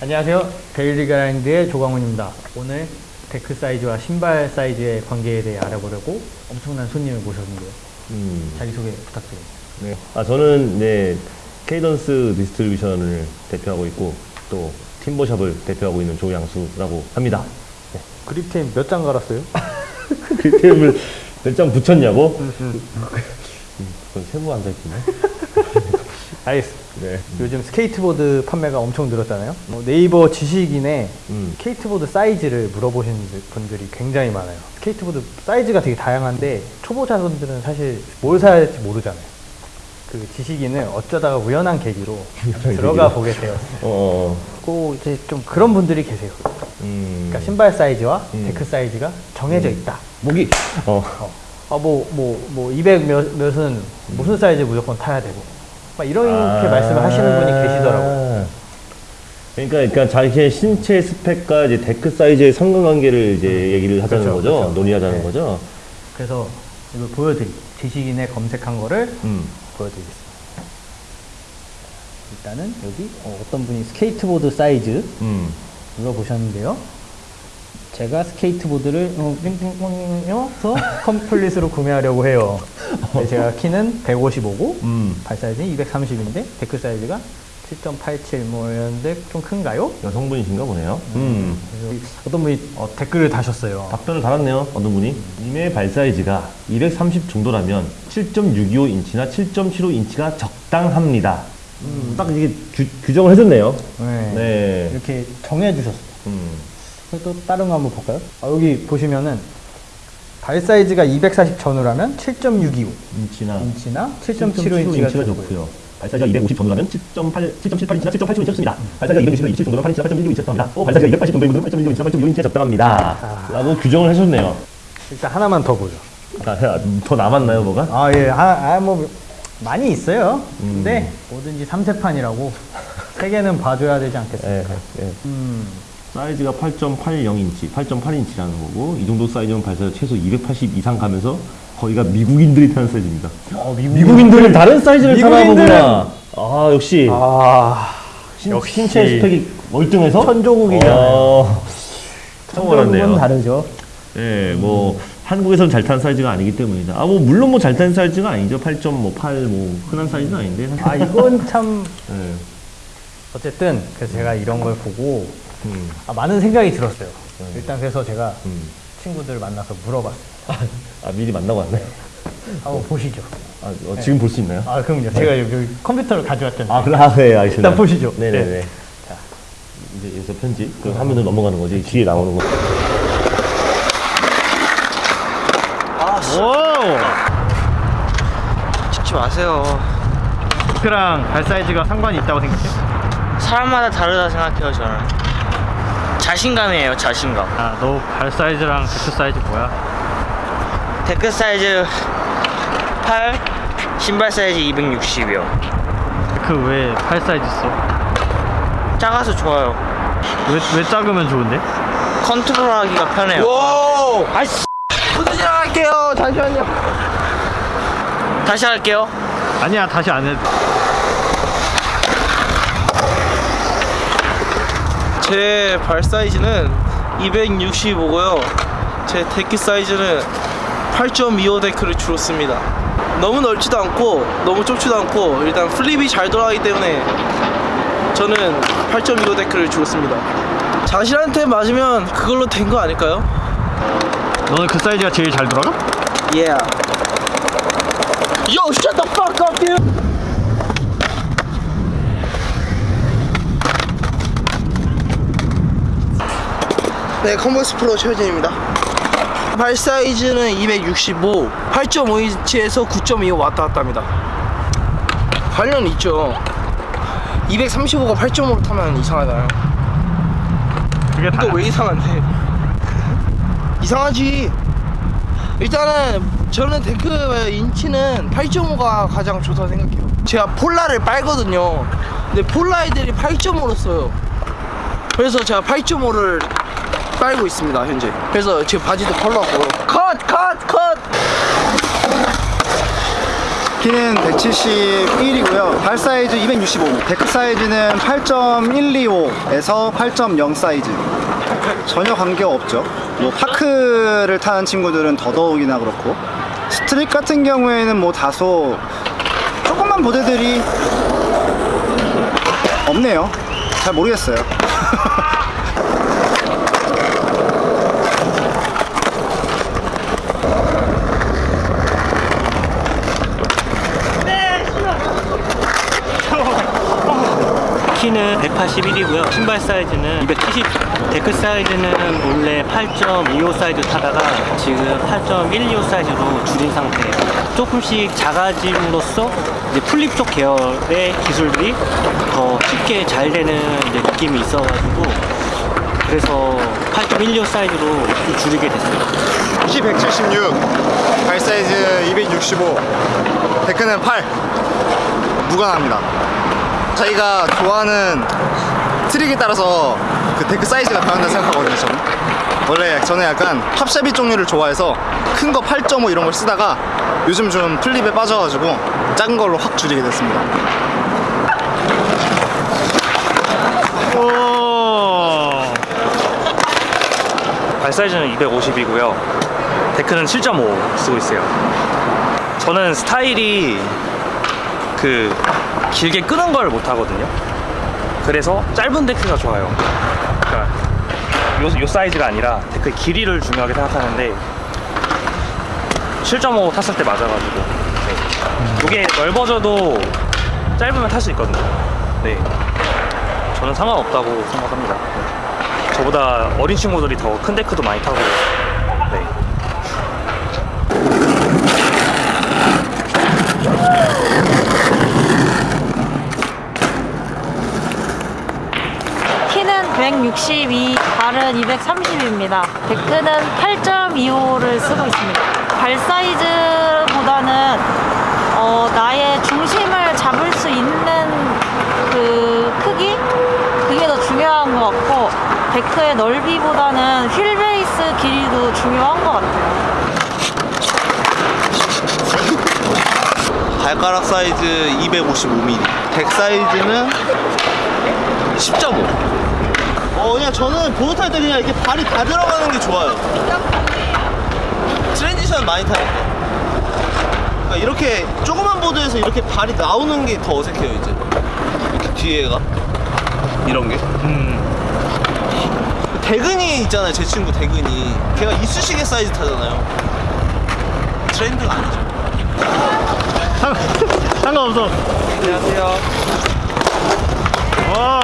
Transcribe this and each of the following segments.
안녕하세요. Daily Grind의 조광훈입니다. 오늘 데크 사이즈와 신발 사이즈의 관계에 대해 알아보려고 엄청난 손님을 모셨는데요. 음, 자기소개 부탁드립니다. 네. 아, 저는 네, Cadence Distribution을 대표하고 있고 또 Timber Shop을 대표하고 있는 조양수라고 합니다. grip tape 몇 장 갈았어요? 그 템을 몇 장 붙였냐고? 음, 그건 세보지 않았네. 알겠습니다. 네. 요즘 스케이트보드 판매가 엄청 늘었잖아요. 뭐 네이버 지식인에 음. 스케이트보드 사이즈를 물어보시는 분들이 굉장히 많아요. 스케이트보드 사이즈가 되게 다양한데 초보자분들은 사실 뭘 사야 할지 모르잖아요. 그 지식인을 어쩌다가 우연한 계기로 들어가. 보게 되었어요. 어, 꼭 이제 좀 그런 분들이 계세요. 음. 그러니까 신발 사이즈와 음. 데크 사이즈가 정해져 있다. 목이. 어. 아, 뭐, 뭐, 뭐, 200 몇, 몇은 무슨 사이즈 무조건 타야 되고. 막 이렇게 아. 말씀을 하시는 분이 계시더라고요. 그러니까, 그러니까 자기의 신체 스펙과 이제 데크 사이즈의 상관관계를 이제 얘기를 하자는 그렇죠, 거죠. 그렇죠. 논의하자는 네. 거죠. 그래서 이걸 보여드리 지식인에 검색한 거를 음. 보여드리겠습니다. 일단은 여기 어, 떤 분이 스케이트보드 사이즈 음. 물어보셨는데요. 제가 스케이트보드를 어, 빙빙빙에서 complete으로 구매하려고 해요. 네, 제가 키는 155고 음. 발 사이즈는 230인데 데크 사이즈가 7.87뭐 이런데 좀 큰가요? 여성분이신가 보네요. 음. 그래서 어떤 분이 어, 댓글을 다셨어요. 답변을 달았네요. 어떤 분이. 님의 발 사이즈가 230 정도라면 7.625인치나 7.75인치가 적당합니다. 음, 딱 이게 규, 규정을 해줬네요. 네. 네. 이렇게 정해주셨어요. 음. 또 다른 거 한번 볼까요? 아, 여기 보시면은 발 사이즈가 240 전후라면 7.625 인치나 인치나 7.75 7.75인치가 인치가 좋고요. 발 사이즈가 250 정도라면 7.8, 7.78인치나 7.87인치가 좋습니다. 발 사이즈가 220, 27 정도면 8인치나 8.16인치가 적당합니다. 또발 사이즈가 280 정도인 분들은 8.16인치나 8.6인치가 적당합니다. 라고 규정을 해줬네요. 일단 하나만 더 보죠. 아, 더 남았나요, 뭐가? 아, 예. 아, 아, 뭐 많이 있어요. 음. 근데 뭐든지 삼세판이라고 세 개는 봐줘야 되지 않겠습니까? 예, 예. 음. 사이즈가 8.80인치, 8.8인치라는 거고 이 정도 사이즈면 발사가 최소 280 이상 가면서 거기가 미국인들이 타는 사이즈입니다. 어, 미국인 들은 다른 사이즈를 타나 미국인들은- 보구나. 아 역시 아, 신, 역시. 신체 스펙이 월등해서 천조국이잖아요. 어, 처음 알았네요. 다르죠. 예, 뭐 한국에서는 잘 타는 사이즈가 아니기 때문이다. 아 뭐 물론 뭐잘 타는 사이즈가 아니죠. 8.8뭐 흔한 사이즈는 아닌데. 사실. 아, 이건 참 예. 어쨌든 그래서 제가 이런 걸 보고 음, 아, 많은 생각이 들었어요. 일단 그래서 제가 음. 친구들 만나서 물어봤어요. 아 미리 만나고 왔네. 한번 보시죠. 아 어, 지금 볼수 있나요? 아, 그럼요. 제가 여기, 컴퓨터를 가져왔잖아요. 아, 그래, 아, 네, 알겠습니다. 일단 보시죠. 네네네. 네. 자, 이제 여기서 편집. 그 화면으로 넘어가는 거지. 뒤에 나오는 거. 찍지 마세요. 데크랑 발 사이즈가 상관이 있다고 생각해요? 사람마다 다르다 생각해요, 저는. 자신감이에요, 자신감. 아, 너 발 사이즈랑 데크 사이즈 뭐야? 데크 사이즈 8, 신발 사이즈 260이요. 데크 왜 팔 사이즈 써? 작아서 좋아요. 왜, 왜 작으면 좋은데? 컨트롤 하기가 편해요. 오! 아이씨! 무슨 할게요. 잠시만요. 다시 할게요. 아니야, 다시 안 해도. 제 발 사이즈는 265고요. 제 데크 사이즈는 8.25 데크를 주로 씁니다. 너무 넓지도 않고 너무 좁지도 않고 일단 flip이 잘 돌아가기 때문에 저는 8.25 데크를 주로 씁니다. 자신한테 맞으면 그걸로 된 거 아닐까요? 너는 그 사이즈가 제일 잘 돌아가? Yeah. Yo, shut 네, Converse 프로 최현진입니다. 발 사이즈는 265, 8.5인치에서 9.25 왔다 갔다 합니다. 관련 있죠. 235가 8.5로 타면 이상하잖아요. 그게 다. 이거 왜 이상한데? 이상하지. 일단은 저는 데크 인치는 8.5가 가장 좋다고 생각해요. 제가 Polar를 빨거든요. 근데 Polar 애들이 8.5로 써요. 그래서 제가 8.5를 빨고 있습니다 현재. 그래서 제 바지도 Polar고 컷! 컷! 컷! 키는 171이고요. 발 사이즈 265. 데크 사이즈는 8.125에서 8.0 사이즈. 전혀 관계가 없죠. 뭐 park를 타는 친구들은 더더욱이나 그렇고 street 같은 경우에는 뭐 다소 조금만 모델들이 없네요. 잘 모르겠어요. 키는 181이고요. 신발 사이즈는 270. 데크 사이즈는 원래 8.25 사이즈 타다가 지금 8.125 사이즈로 줄인 상태예요. 조금씩 작아짐으로써 이제 flip 쪽 계열의 기술들이 더 쉽게 잘 되는 느낌이 있어가지고 그래서 8.125 사이즈로 좀 줄이게 됐어요. 키 176, 발 사이즈 265, 데크는 8. 무관합니다. 자기가 좋아하는 트릭에 따라서 그 데크 사이즈가 변한다 생각하거든요, 저는. 원래 저는 약간 pop shove-it 종류를 좋아해서 큰 거 8.5 이런 걸 쓰다가 요즘 좀 플립에 빠져가지고 작은 걸로 확 줄이게 됐습니다. 발 사이즈는 250이고요. 데크는 7.5 쓰고 있어요. 저는 스타일이 그 길게 끄는 걸 못 하거든요. 그래서 짧은 데크가 좋아요. 그러니까 요, 요 사이즈가 아니라 데크의 길이를 중요하게 생각하는데 7.5 탔을 때 맞아가지고 네. 이게 넓어져도 짧으면 탈 수 있거든요. 네. 저는 상관없다고 생각합니다. 네. 저보다 어린 친구들이 더 큰 데크도 많이 타고 네. 키는 162, 발은 230입니다. 데크는 8.25를 쓰고 있습니다. 발 사이즈보다는 어, 나의 중심을 잡을 수 있는 그 크기? 그게 더 중요한 것 같고 데크의 넓이보다는 wheel base 길이도 중요한 것 같아요. 발가락 사이즈 255mm 덱 사이즈는 10.5 어 그냥 저는 보드 탈 때 그냥 이렇게 발이 다 들어가는 게 좋아요. transition 많이 타니까 그러니까 이렇게 조그만 보드에서 이렇게 발이 나오는 게 더 어색해요 이제. 이렇게 뒤에가? 이런 게? 대근이 있잖아요 제 친구 대근이. 걔가 이쑤시개 사이즈 타잖아요. 트렌드가 아니죠. 상관없어. 안녕하세요. 와.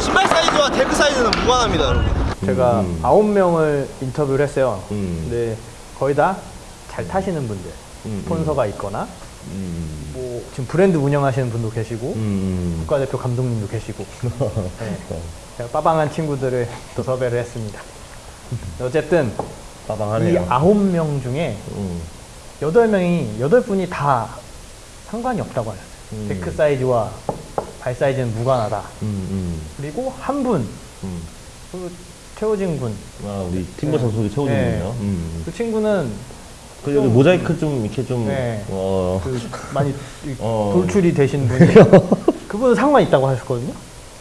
신발 사이즈와 데크 사이즈는 무관합니다, 여러분. 제가 아홉 명을 인터뷰를 했어요. 음. 근데 거의 다 잘 타시는 분들, 음, 스폰서가 있거나 음. 뭐 지금 브랜드 운영하시는 분도 계시고 음. 국가대표 감독님도 계시고 네. 제가 빠방한 친구들을 또 섭외를 했습니다. 어쨌든 이 빠방하네요. 아홉 명 중에 음. 여덟 명이 여덟 분이 다 상관이 없다고 하셨어요. 음. 데크 사이즈와 발 사이즈는 무관하다. 음, 음, 그리고 한 분, 음. 그 최호진 군, 아, 우리 팀버 최우진 네. 군이요. 음. 그 친구는 그 여기 모자이크 좀 이렇게 좀 네. 어. 그 많이 이 어. 돌출이 되신 분이 그분은 상관 있다고 하셨거든요.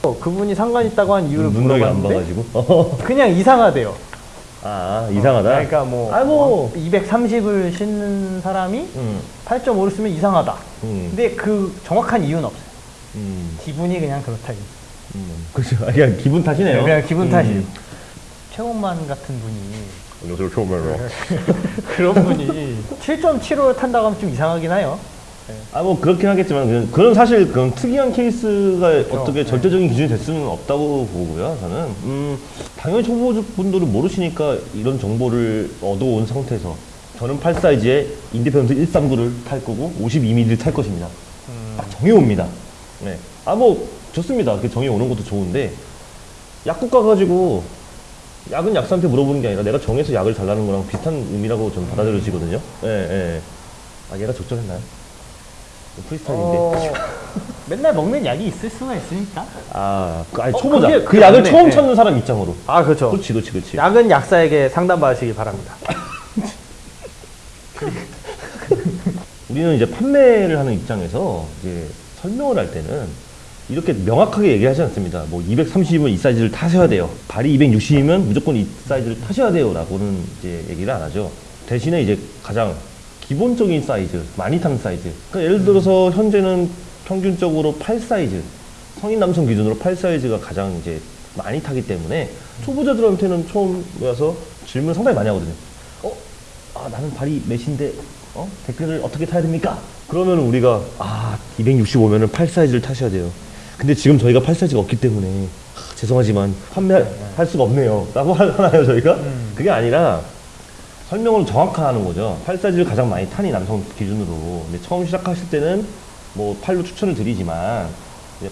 어, 그분이 상관 있다고 한 이유를 물어봤는데 봐가지고. 그냥 이상하대요. 아 이상하다. 그러니까 뭐, 아 뭐. 230을 신는 사람이 음. 8.5를 쓰면 이상하다. 음. 근데 그 정확한 이유는 없어요. 음. 기분이 그냥 그렇다. 음. 그렇죠. 아, 그냥 기분 탓이네요. 그냥 기분 음. 탓이에요. 최홍만 같은 분이 안녕하세요, 처음으로. 그런 분이 7.75를 탄다고 하면 좀 이상하긴 해요. 아, 뭐, 그렇긴 하겠지만, 그냥 그런 사실, 그런 특이한 케이스가 어떻게 네. 절대적인 기준이 될 수는 없다고 보고요, 저는. 음, 당연히 초보분들은 모르시니까 이런 정보를 얻어온 상태에서 저는 8 사이즈에 인디펜던트 139를 탈 거고 52mm를 탈 것입니다. 딱 정해옵니다. 네. 아, 뭐, 좋습니다. 그 정해오는 것도 좋은데, 약국 가가지고 약은 약사한테 물어보는 게 아니라 내가 정해서 약을 달라는 거랑 비슷한 의미라고 좀 받아들여지거든요. 예, 예. 아, 얘가 적절했나요? 프리스타일인데. 어, 맨날 먹는 약이 있을 수가 있으니까. 아, 그, 아니, 어, 초보자. 그게- 그 약을 그게 처음 맞네. 찾는 사람 입장으로. 아, 그렇죠. 그렇지, 그렇지, 그렇지. 약은 약사에게 상담받으시기 바랍니다. 우리는 이제 판매를 하는 입장에서 이제 설명을 할 때는 이렇게 명확하게 얘기하지 않습니다. 뭐 230이면 이 사이즈를 타셔야 돼요. 발이 260이면 무조건 이 사이즈를 타셔야 돼요 라고는 이제 얘기를 안 하죠. 대신에 이제 가장 기본적인 사이즈, 많이 타는 사이즈. 그러니까 예를 들어서 현재는 평균적으로 8 사이즈, 성인 남성 기준으로 8 사이즈가 가장 이제 많이 타기 때문에 초보자들한테는 처음 와서 질문 상당히 많이 하거든요. 어? 아, 나는 발이 몇인데, 어? 데크를 어떻게 타야 됩니까? 그러면 우리가, 아, 265면은 8 사이즈를 타셔야 돼요. 근데 지금 저희가 8 사이즈가 없기 때문에, 아, 죄송하지만 판매할 수가 없네요. 라고 하나요, 저희가? 그게 아니라, 설명을 정확하게 하는 거죠. 팔 사이즈를 가장 많이 타니 남성 기준으로. 근데 처음 시작하실 때는 뭐 팔로 추천을 드리지만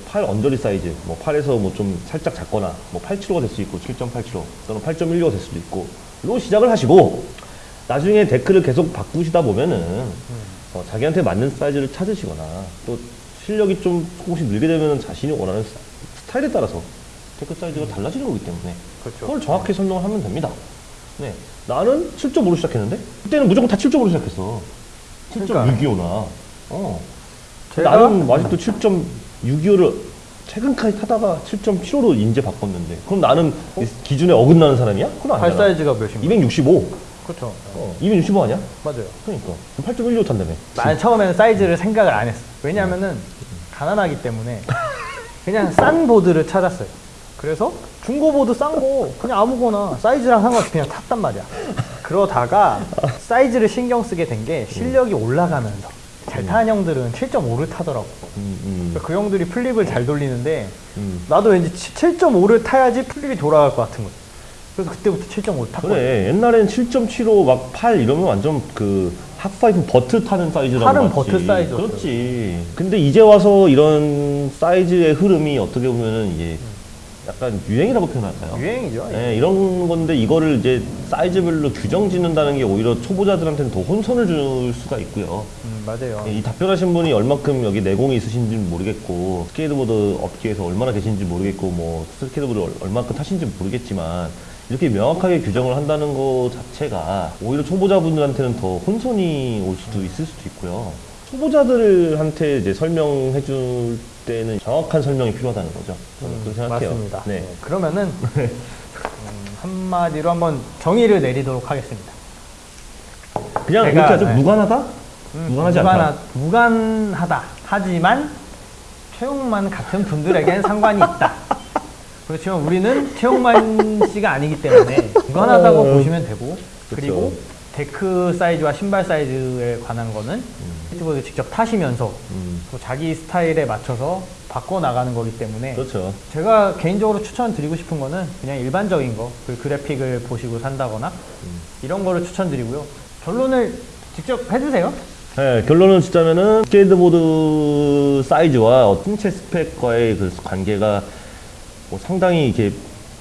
팔 언저리 사이즈, 뭐 팔에서 뭐 좀 살짝 작거나 뭐 8kg가 될 수 있고 7.8kg 또는 8.16가 될 수도 있고 로 시작을 하시고 나중에 데크를 계속 바꾸시다 보면은 어, 자기한테 맞는 사이즈를 찾으시거나 또 실력이 좀 조금씩 늘게 되면 자신이 원하는 스- 스타일에 따라서 데크 사이즈가 달라지는 거기 때문에 그렇죠. 그걸 정확히 설명을 하면 됩니다. 네. 나는 7.5로 시작했는데 그때는 무조건 다 7.5로 시작했어. 그러니까. 7.625나. 어. 제가- 나는 아직도 7.625를 최근까지 타다가 7.75로 인제 바꿨는데 그럼 나는 기준에 어긋나는 사람이야? 그건 발 아니잖아. 사이즈가 몇입니까? 265. 그렇죠. 어, 265 아니야? 맞아요. 그러니까. 8.16 탄다며. 난 처음에는 사이즈를 생각을 안 했어. 왜냐면은 가난하기 때문에 그냥 싼 보드를 찾았어요. 그래서 중고 보드 싼 거 그냥 아무거나 사이즈랑 상관없이 그냥 탔단 말이야. 그러다가 사이즈를 신경 쓰게 된 게 실력이 올라가면서 잘 타는 형들은 7.5를 타더라고. 음, 음, 그 형들이 flip을 잘 돌리는데 음. 나도 왠지 7.5를 타야지 flip이 돌아갈 것 같은 거야. 그래서 그때부터 7.5를 탔거든. 그래. 옛날엔 7.75 막 8 이러면 완전 그 half pipe vert 타는 사이즈라고 팔은. vert 사이즈였어요. 그렇지. 근데 이제 와서 이런 사이즈의 흐름이 어떻게 보면은 이게 약간 유행이라고 표현할까요? 유행이죠. 네, 이런 건데 이거를 이제 사이즈별로 규정 짓는다는 게 오히려 초보자들한테는 더 혼선을 줄 수가 있고요. 음, 맞아요. 이 답변하신 분이 얼만큼 여기 내공이 있으신지 는 모르겠고 스케이트보드 업계에서 얼마나 계신지 모르겠고 뭐 스케이트보드를 얼- 얼만큼 타신지 모르겠지만 이렇게 명확하게 규정을 한다는 것 자체가 오히려 초보자분들한테는 더 혼선이 올 수도 있을 수도 있고요. 초보자들한테 이제 설명해 줄 때는 정확한 설명이 필요하다는 거죠. 저는 그렇게 생각해요. 맞습니다. 네. 네, 그러면은 음, 한마디로 한번 정의를 내리도록 하겠습니다. 그냥 제가, 이렇게 하죠. 네. 무관하다? 무관하지 않다. 무관하, 무관하다. 하지만 최용만 같은 분들에겐 상관이 있다. 그렇지만 우리는 최용만 씨가 아니기 때문에 무관하다고 어. 보시면 되고 그리고 그쵸. 데크 사이즈와 신발 사이즈에 관한 거는 스케이트보드 직접 타시면서 음, 또 자기 스타일에 맞춰서 바꿔 나가는 거기 때문에 그렇죠. 제가 개인적으로 추천드리고 싶은 거는 그냥 일반적인 거, 그 그래픽을 보시고 산다거나 이런 거를 추천드리고요. 결론을 직접 해주세요. 네, 결론을 짓자면은 스케이트보드 사이즈와 어, 신체 스펙과의 그 관계가 뭐 상당히 이렇게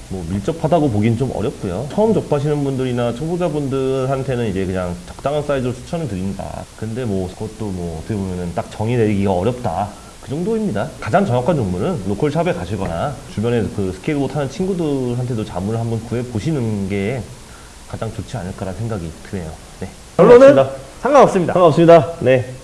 뭐 밀접하다고 보긴 좀 어렵고요. 처음 접하시는 분들이나 초보자분들한테는 이제 그냥 적당한 사이즈로 추천을 드립니다. 근데 뭐 그것도 뭐 어떻게 보면은 딱 정의 내리기가 어렵다. 그 정도입니다. 가장 정확한 정보는 local shop에 가시거나 주변에 그 스케이트보드 타는 친구들한테도 자문을 한번 구해 보시는 게 가장 좋지 않을까라는 생각이 드네요. 네. 결론은. 상관없습니다. 상관없습니다. 네.